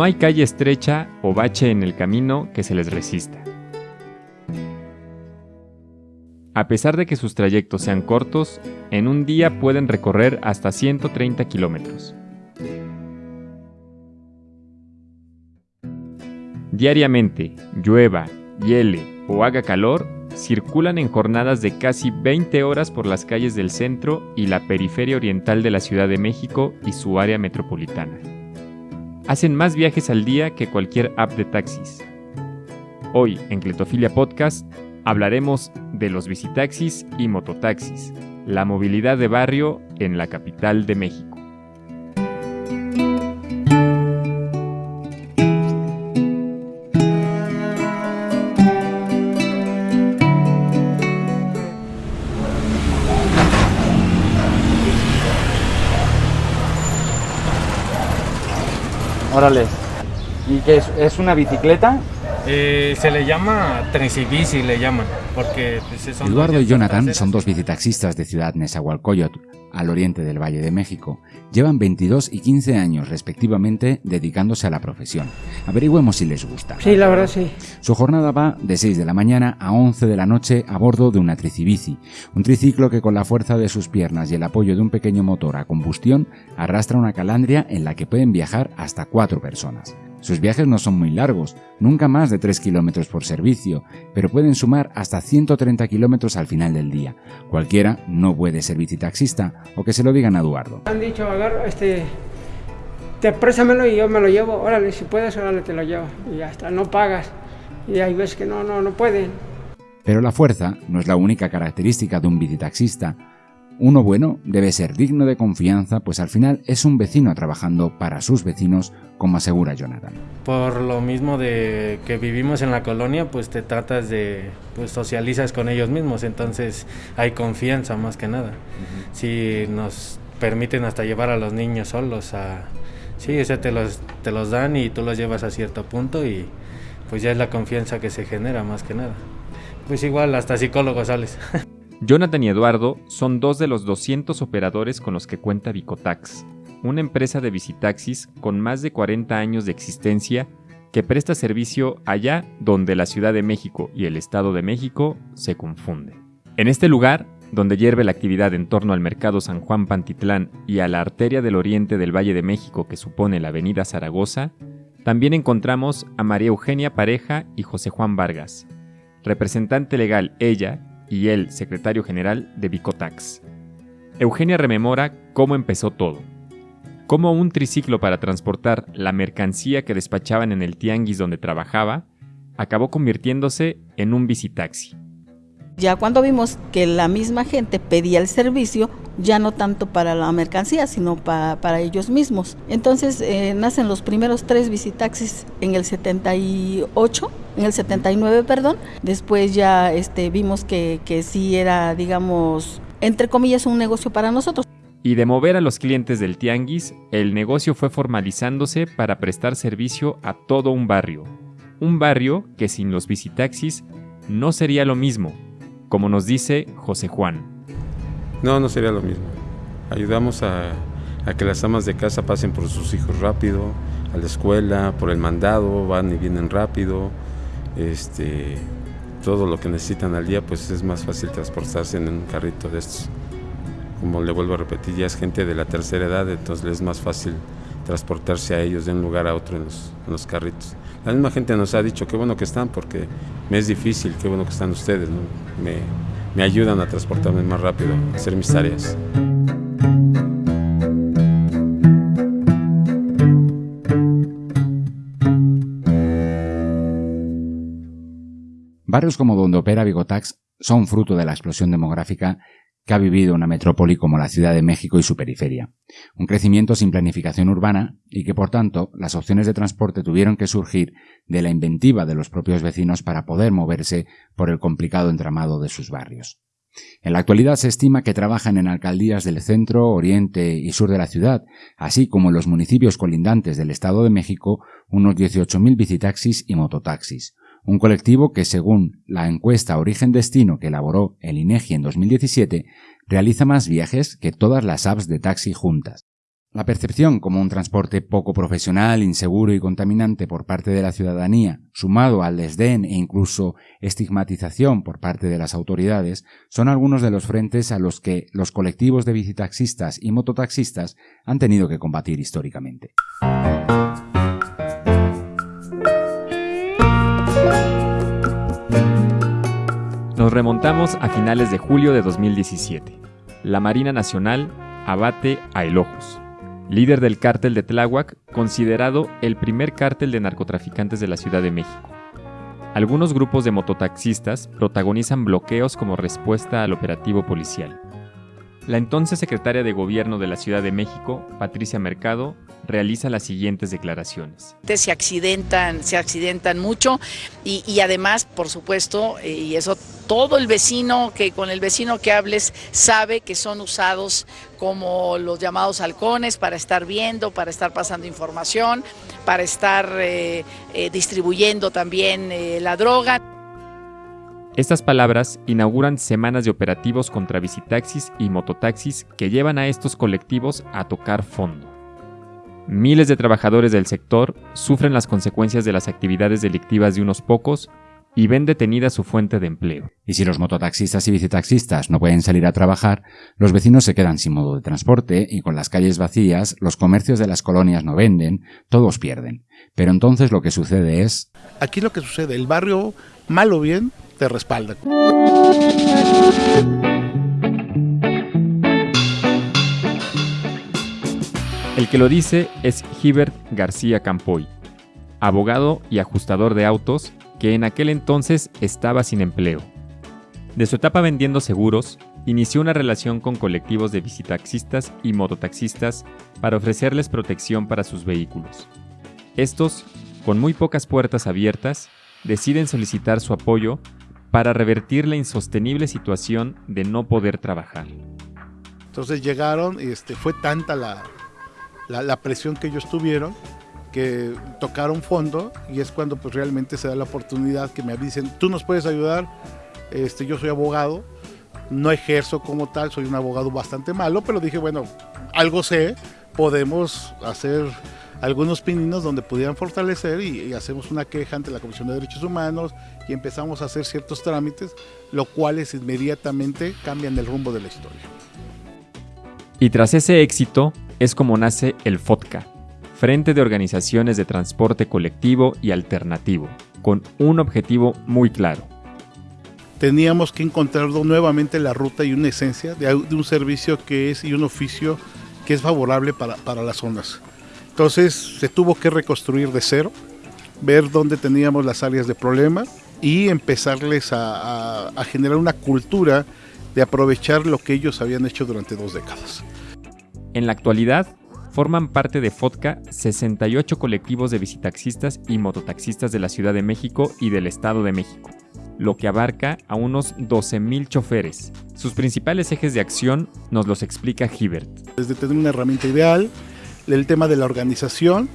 No hay calle estrecha o bache en el camino que se les resista. A pesar de que sus trayectos sean cortos, en un día pueden recorrer hasta 130 kilómetros. Diariamente, llueva, hiele o haga calor, circulan en jornadas de casi 20 horas por las calles del centro y la periferia oriental de la Ciudad de México y su área metropolitana. Hacen más viajes al día que cualquier app de taxis. Hoy, en Cletofilia Podcast, hablaremos de los visitaxis y mototaxis, la movilidad de barrio en la capital de México. Órale. ¿Y qué es? ¿Es una bicicleta? Eh, se le llama Trensibici, le llaman, porque pues, son Eduardo y Jonathan son dos bicitaxistas de Ciudad Nezahualcóyotl, al oriente del Valle de México. Llevan 22 y 15 años respectivamente dedicándose a la profesión. Averigüemos si les gusta. Sí, la verdad sí. Su jornada va de 6 de la mañana a 11 de la noche a bordo de una tricibici, un triciclo que con la fuerza de sus piernas y el apoyo de un pequeño motor a combustión arrastra una calandria en la que pueden viajar hasta cuatro personas. Sus viajes no son muy largos, nunca más de 3 kilómetros por servicio, pero pueden sumar hasta 130 kilómetros al final del día. Cualquiera no puede ser bicitaxista, o que se lo digan a Eduardo. Han dicho, agarra, este, te préstamelo y yo me lo llevo. Órale, si puedes, órale, te lo llevo. Y ya está, no pagas. Y hay veces que no, no, no pueden. Pero la fuerza no es la única característica de un bicitaxista. Uno bueno debe ser digno de confianza, pues al final es un vecino trabajando para sus vecinos, como asegura Jonathan. Por lo mismo de que vivimos en la colonia, pues te tratas de, pues socializas con ellos mismos, entonces hay confianza más que nada. Si nos permiten hasta llevar a los niños solos a... Sí, ese te los, te los dan y tú los llevas a cierto punto y pues ya es la confianza que se genera más que nada. Pues igual hasta psicólogo sales. Jonathan y Eduardo son dos de los 200 operadores con los que cuenta Vicotax, una empresa de visitaxis con más de 40 años de existencia que presta servicio allá donde la Ciudad de México y el Estado de México se confunden. En este lugar, donde hierve la actividad en torno al Mercado San Juan Pantitlán y a la arteria del oriente del Valle de México que supone la Avenida Zaragoza, también encontramos a María Eugenia Pareja y José Juan Vargas, representante legal ella y el secretario general de Vicotax. Eugenia rememora cómo empezó todo. Cómo un triciclo para transportar la mercancía que despachaban en el tianguis donde trabajaba acabó convirtiéndose en un visitaxi. Ya cuando vimos que la misma gente pedía el servicio, ya no tanto para la mercancía, sino pa- para ellos mismos. Entonces eh, nacen los primeros tres visitaxis en el 78, en el 79, perdón. Después ya este, vimos que, que sí era, digamos, entre comillas, un negocio para nosotros. Y de mover a los clientes del tianguis, el negocio fue formalizándose para prestar servicio a todo un barrio. Un barrio que sin los visitaxis no sería lo mismo, como nos dice José Juan. No, no sería lo mismo. Ayudamos a, a que las amas de casa pasen por sus hijos rápido, a la escuela, por el mandado, van y vienen rápido. Este, todo lo que necesitan al día, pues es más fácil transportarse en un carrito de estos. Como le vuelvo a repetir, ya es gente de la tercera edad, entonces les es más fácil transportarse a ellos de un lugar a otro en los, carritos. La misma gente nos ha dicho qué bueno que están porque me es difícil, qué bueno que están ustedes, me, me ayudan a transportarme más rápido, hacer mis tareas. Barrios como donde opera Vigotax son fruto de la explosión demográfica que ha vivido una metrópoli como la Ciudad de México y su periferia. Un crecimiento sin planificación urbana y que, por tanto, las opciones de transporte tuvieron que surgir de la inventiva de los propios vecinos para poder moverse por el complicado entramado de sus barrios. En la actualidad se estima que trabajan en alcaldías del centro, oriente y sur de la ciudad, así como en los municipios colindantes del Estado de México, unos 18.000 bicitaxis y mototaxis, un colectivo que, según la encuesta Origen-Destino que elaboró el INEGI en 2017, realiza más viajes que todas las apps de taxi juntas. La percepción como un transporte poco profesional, inseguro y contaminante por parte de la ciudadanía, sumado al desdén e incluso estigmatización por parte de las autoridades, son algunos de los frentes a los que los colectivos de bicitaxistas y mototaxistas han tenido que combatir históricamente. Nos remontamos a finales de julio de 2017. La Marina Nacional abate a Elojos, líder del cártel de Tláhuac, considerado el primer cártel de narcotraficantes de la Ciudad de México. Algunos grupos de mototaxistas protagonizan bloqueos como respuesta al operativo policial. La entonces secretaria de Gobierno de la Ciudad de México, Patricia Mercado, realiza las siguientes declaraciones. Se accidentan, se accidentan mucho y, además, por supuesto, eh, y eso todo el vecino que con el vecino que hables sabe que son usados como los llamados halcones para estar viendo, para estar pasando información, para estar eh, eh, distribuyendo también la droga. Estas palabras inauguran semanas de operativos contra visitaxis y mototaxis que llevan a estos colectivos a tocar fondo. Miles de trabajadores del sector sufren las consecuencias de las actividades delictivas de unos pocos y ven detenida su fuente de empleo. Y si los mototaxistas y bicitaxistas no pueden salir a trabajar, los vecinos se quedan sin modo de transporte y con las calles vacías, los comercios de las colonias no venden, todos pierden. Pero entonces lo que sucede es... Aquí lo que sucede, el barrio, mal o bien, El que lo dice es Hibert García Campoy, abogado y ajustador de autos que en aquel entonces estaba sin empleo. De su etapa vendiendo seguros, inició una relación con colectivos de visitaxistas y mototaxistas para ofrecerles protección para sus vehículos. Estos, con muy pocas puertas abiertas, deciden solicitar su apoyo para revertir la insostenible situación de no poder trabajar. Entonces llegaron este, fue tanta la, la, presión que ellos tuvieron que tocaron fondo y es cuando pues realmente se da la oportunidad que me avisen, tú nos puedes ayudar, este, yo soy abogado, no ejerzo como tal, soy un abogado bastante malo, pero dije, bueno, algo sé, podemos hacer algunos pininos donde pudieran fortalecer y, y, hacemos una queja ante la Comisión de Derechos Humanos y empezamos a hacer ciertos trámites, lo cuales inmediatamente cambian el rumbo de la historia. Y tras ese éxito es como nace el FODCA, Frente de Organizaciones de Transporte Colectivo y Alternativo, con un objetivo muy claro. Teníamos que encontrar nuevamente la ruta y una esencia de, de un servicio que es y un oficio que es favorable para, para las zonas. Entonces se tuvo que reconstruir de cero, ver dónde teníamos las áreas de problema y empezarles a, a, a generar una cultura de aprovechar lo que ellos habían hecho durante dos décadas. En la actualidad, forman parte de FODCA 68 colectivos de visitaxistas y mototaxistas de la Ciudad de México y del Estado de México, lo que abarca a unos 12.000 choferes. Sus principales ejes de acción nos los explica Hibert. Desde tener una herramienta ideal, el tema de la organización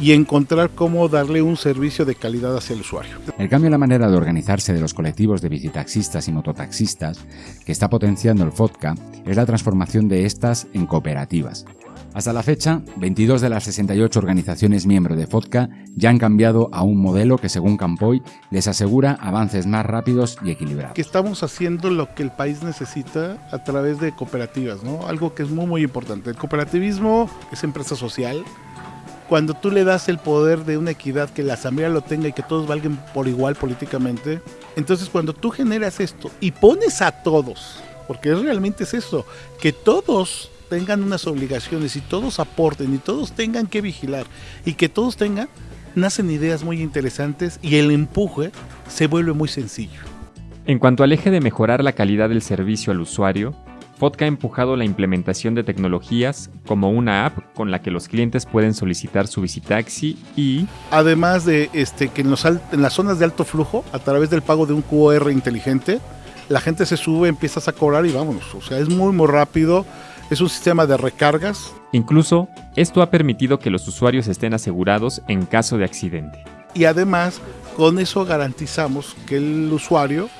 y encontrar cómo darle un servicio de calidad hacia el usuario. El cambio en la manera de organizarse de los colectivos de visitaxistas y mototaxistas que está potenciando el FODCA es la transformación de estas en cooperativas, hasta la fecha, 22 de las 68 organizaciones miembro de FODCA ya han cambiado a un modelo que, según Campoy, les asegura avances más rápidos y equilibrados. Que estamos haciendo lo que el país necesita a través de cooperativas, ¿no? Algo que es muy, muy importante. El cooperativismo es empresa social. Cuando tú le das el poder de una equidad, que la asamblea lo tenga y que todos valgan por igual políticamente, entonces cuando tú generas esto y pones a todos, porque realmente es eso, que todos tengan unas obligaciones y todos aporten y todos tengan que vigilar y que todos tengan, nacen ideas muy interesantes y el empuje se vuelve muy sencillo. En cuanto al eje de mejorar la calidad del servicio al usuario, FODCA ha empujado la implementación de tecnologías como una app con la que los clientes pueden solicitar su visitaxi y... Además de este, que en, los, en las zonas de alto flujo, a través del pago de un QR inteligente, la gente se sube, empiezas a cobrar y vámonos. O sea, es muy, muy rápido es un sistema de recargas. Incluso, esto ha permitido que los usuarios estén asegurados en caso de accidente. Y además, con eso garantizamos que el usuario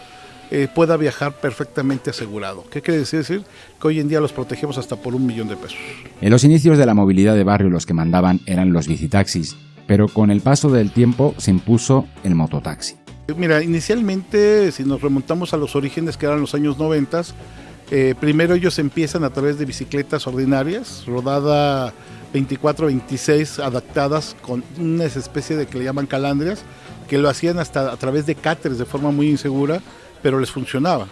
eh, pueda viajar perfectamente asegurado. ¿Qué quiere decir? Que hoy en día los protegemos hasta por un millón de pesos. En los inicios de la movilidad de barrio los que mandaban eran los bicitaxis, pero con el paso del tiempo se impuso el mototaxi. Mira, inicialmente, si nos remontamos a los orígenes que eran los años 90, eh, primero ellos empiezan a través de bicicletas ordinarias, rodada 24-26, adaptadas con una especie de que le llaman calandrias, que lo hacían hasta a través de cáteres de forma muy insegura, pero les funcionaba.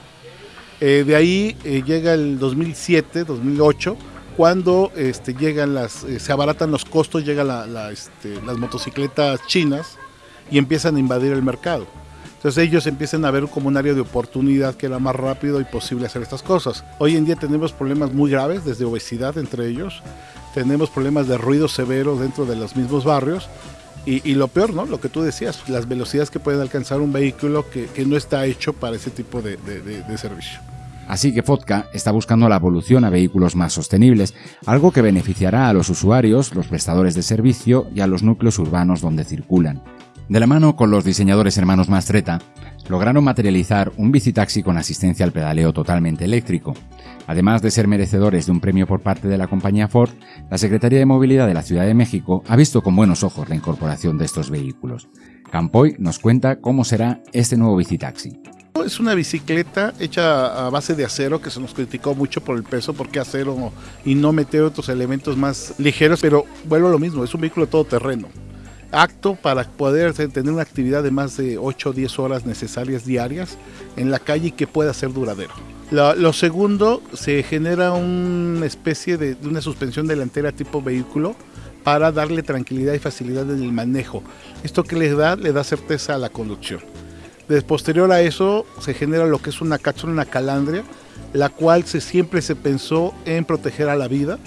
Eh, de ahí eh, llega el 2007, 2008, cuando este, se abaratan los costos, llegan este, las motocicletas chinas y empiezan a invadir el mercado. Entonces ellos empiezan a ver como un área de oportunidad que era más rápido y posible hacer estas cosas. Hoy en día tenemos problemas muy graves, desde obesidad entre ellos, tenemos problemas de ruido severo dentro de los mismos barrios y, lo peor, ¿no? Lo que tú decías, las velocidades que pueden alcanzar un vehículo que, no está hecho para ese tipo de, servicio. Así que Vodka está buscando la evolución a vehículos más sostenibles, algo que beneficiará a los usuarios, los prestadores de servicio y a los núcleos urbanos donde circulan. De la mano con los diseñadores hermanos Mastreta, lograron materializar un bicitaxi con asistencia al pedaleo totalmente eléctrico. Además de ser merecedores de un premio por parte de la compañía Ford, la Secretaría de Movilidad de la Ciudad de México ha visto con buenos ojos la incorporación de estos vehículos. Campoy nos cuenta cómo será este nuevo bicitaxi. Es una bicicleta hecha a base de acero que se nos criticó mucho por el peso, porque acero y no meter otros elementos más ligeros, pero vuelvo a lo mismo, es un vehículo todoterreno acto para poder tener una actividad de más de 8 o 10 horas necesarias diarias en la calle y que pueda ser duradero. Lo, segundo, se genera una especie de, una suspensión delantera tipo vehículo para darle tranquilidad y facilidad en el manejo. Esto que le da, le da certeza a la conducción. De posterior a eso se genera lo que es una cápsula, una calandria, la cual siempre se pensó en proteger a la vida,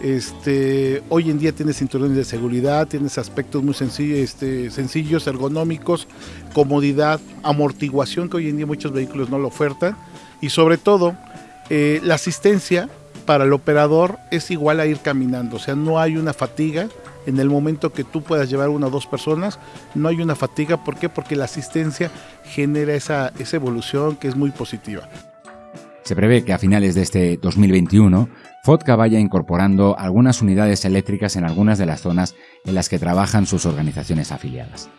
este, hoy en día tienes cinturones de seguridad, tienes aspectos muy sencillos, este, sencillos, ergonómicos, comodidad, amortiguación que hoy en día muchos vehículos no lo ofertan y sobre todo eh, la asistencia para el operador es igual a ir caminando, o sea, no hay una fatiga en el momento que tú puedas llevar una o dos personas, no hay una fatiga, ¿por qué? Porque la asistencia genera esa, esa evolución que es muy positiva. Se prevé que a finales de este 2021 Fodka vaya incorporando algunas unidades eléctricas en algunas de las zonas en las que trabajan sus organizaciones afiliadas.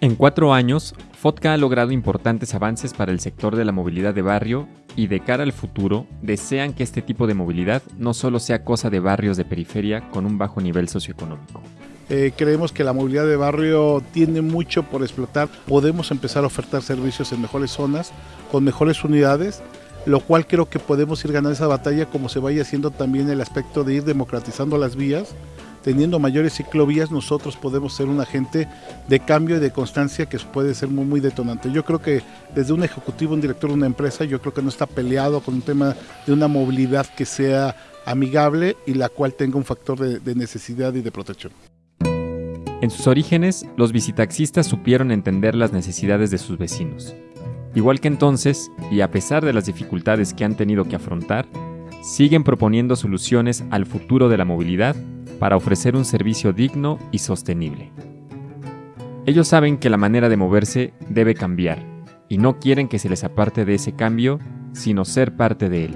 En cuatro años, Fodka ha logrado importantes avances para el sector de la movilidad de barrio y de cara al futuro desean que este tipo de movilidad no solo sea cosa de barrios de periferia con un bajo nivel socioeconómico. Eh, creemos que la movilidad de barrio tiene mucho por explotar. Podemos empezar a ofertar servicios en mejores zonas, con mejores unidades lo cual creo que podemos ir ganando esa batalla como se vaya haciendo también el aspecto de ir democratizando las vías, teniendo mayores ciclovías nosotros podemos ser un agente de cambio y de constancia que puede ser muy, muy detonante. Yo creo que desde un ejecutivo, un director de una empresa, yo creo que no está peleado con un tema de una movilidad que sea amigable y la cual tenga un factor de, de necesidad y de protección. En sus orígenes, los visitaxistas supieron entender las necesidades de sus vecinos Igual que entonces, y a pesar de las dificultades que han tenido que afrontar, siguen proponiendo soluciones al futuro de la movilidad para ofrecer un servicio digno y sostenible. Ellos saben que la manera de moverse debe cambiar y no quieren que se les aparte de ese cambio, sino ser parte de él.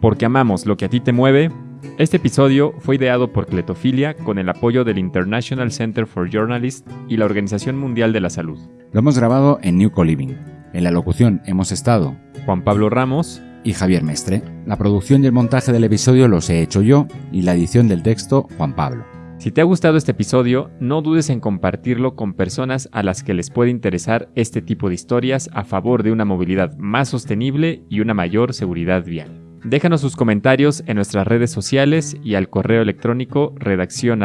Porque amamos lo que a ti te mueve, este episodio fue ideado por Cletofilia con el apoyo del International Center for Journalists y la Organización Mundial de la Salud. Lo hemos grabado en New Co-Living. En la locución hemos estado Juan Pablo Ramos y Javier Mestre. La producción y el montaje del episodio los he hecho yo y la edición del texto Juan Pablo. Si te ha gustado este episodio, no dudes en compartirlo con personas a las que les puede interesar este tipo de historias a favor de una movilidad más sostenible y una mayor seguridad vial. Déjanos sus comentarios en nuestras redes sociales y al correo electrónico redacción